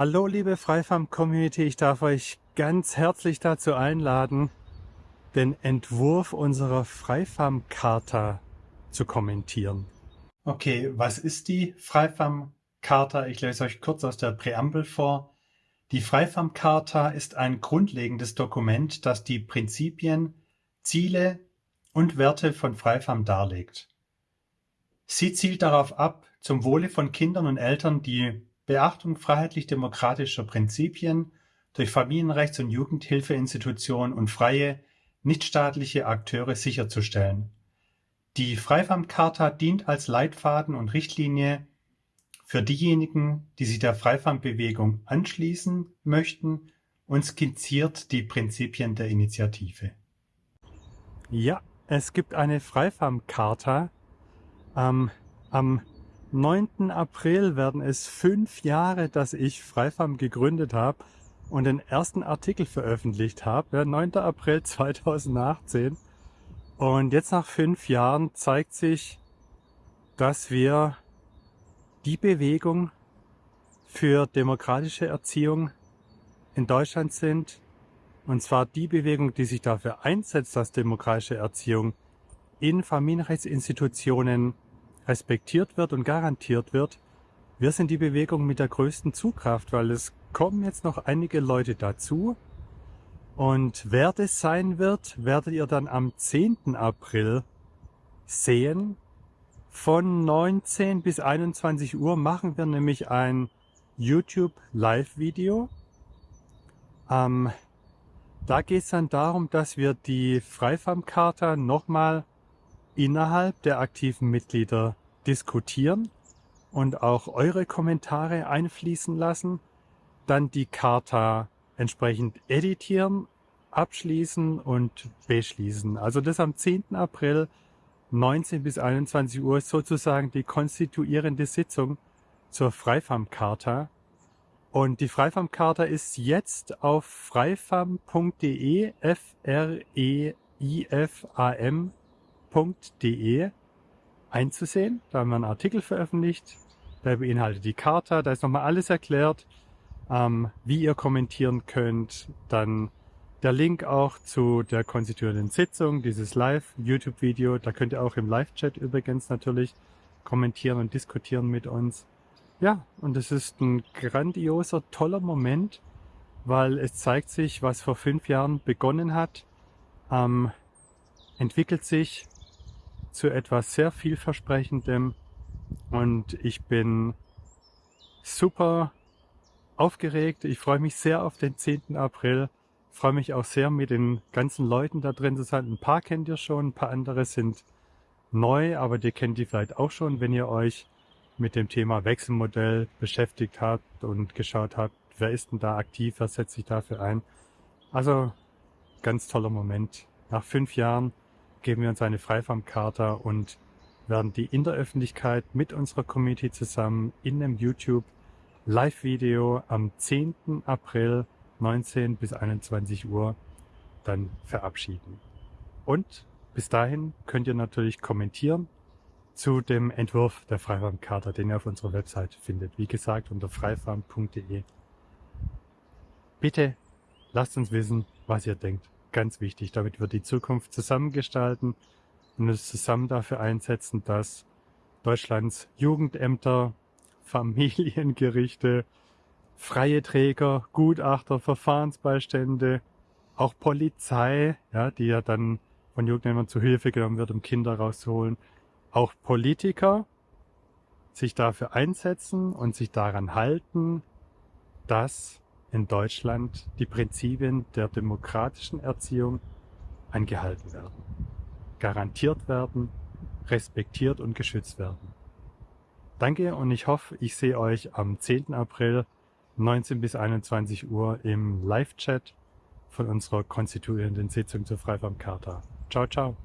Hallo liebe Freifarm-Community, ich darf euch ganz herzlich dazu einladen, den Entwurf unserer Freifarm-Charta zu kommentieren. Okay, was ist die Freifarm-Charta? Ich lese euch kurz aus der Präambel vor. Die Freifarm-Charta ist ein grundlegendes Dokument, das die Prinzipien, Ziele und Werte von Freifarm darlegt. Sie zielt darauf ab, zum Wohle von Kindern und Eltern die Beachtung freiheitlich-demokratischer Prinzipien durch Familienrechts- und Jugendhilfeinstitutionen und freie, nichtstaatliche Akteure sicherzustellen. Die Freifarm-Charta dient als Leitfaden und Richtlinie für diejenigen, die sich der Freifarm-Bewegung anschließen möchten und skizziert die Prinzipien der Initiative. Ja, es gibt eine Freifarm-Charta. Ähm, am 9. April werden es fünf Jahre, dass ich Freifarm gegründet habe und den ersten Artikel veröffentlicht habe. Ja, 9. April 2018. Und jetzt nach fünf Jahren zeigt sich, dass wir die Bewegung für demokratische Erziehung in Deutschland sind. Und zwar die Bewegung, die sich dafür einsetzt, dass demokratische Erziehung in Familienrechtsinstitutionen respektiert wird und garantiert wird, wir sind die Bewegung mit der größten Zugkraft, weil es kommen jetzt noch einige Leute dazu. Und wer das sein wird, werdet ihr dann am 10. April sehen. Von 19 bis 21 Uhr machen wir nämlich ein YouTube Live-Video. Ähm, da geht es dann darum, dass wir die Freifarm-Charta nochmal innerhalb der aktiven Mitglieder diskutieren und auch eure Kommentare einfließen lassen, dann die Charta entsprechend editieren, abschließen und beschließen. Also das am 10. April 19 bis 21 Uhr ist sozusagen die konstituierende Sitzung zur Freifarm-Charta. Und die Freifarm-Charta ist jetzt auf freifam.de, F-R-E-I-F-A-M.de einzusehen. Da haben wir einen Artikel veröffentlicht, der beinhaltet die Charta, da ist nochmal alles erklärt, ähm, wie ihr kommentieren könnt. Dann der Link auch zu der konstituierenden Sitzung, dieses Live-YouTube-Video. Da könnt ihr auch im Live-Chat übrigens natürlich kommentieren und diskutieren mit uns. Ja, und es ist ein grandioser, toller Moment, weil es zeigt sich, was vor fünf Jahren begonnen hat, ähm, entwickelt sich zu etwas sehr vielversprechendem und ich bin super aufgeregt. Ich freue mich sehr auf den 10. April. Freue mich auch sehr, mit den ganzen Leuten da drin zu sein. Ein paar kennt ihr schon, ein paar andere sind neu, aber die kennt ihr vielleicht auch schon, wenn ihr euch mit dem Thema Wechselmodell beschäftigt habt und geschaut habt, wer ist denn da aktiv, wer setzt sich dafür ein. Also ganz toller Moment. Nach fünf Jahren geben wir uns eine Freifarmkarte und werden die in der Öffentlichkeit mit unserer Community zusammen in einem YouTube Live-Video am 10. April 19 bis 21 Uhr dann verabschieden. Und bis dahin könnt ihr natürlich kommentieren zu dem Entwurf der Freifarmkarte, den ihr auf unserer Website findet. Wie gesagt, unter freifarm.de. Bitte lasst uns wissen, was ihr denkt ganz wichtig, damit wir die Zukunft zusammengestalten und uns zusammen dafür einsetzen, dass Deutschlands Jugendämter, Familiengerichte, freie Träger, Gutachter, Verfahrensbeistände, auch Polizei, ja, die ja dann von Jugendämtern zu Hilfe genommen wird, um Kinder rauszuholen, auch Politiker sich dafür einsetzen und sich daran halten, dass in Deutschland die Prinzipien der demokratischen Erziehung eingehalten werden, garantiert werden, respektiert und geschützt werden. Danke und ich hoffe, ich sehe euch am 10. April 19 bis 21 Uhr im Live-Chat von unserer konstituierenden Sitzung zur Freifarm Charta. Ciao, ciao.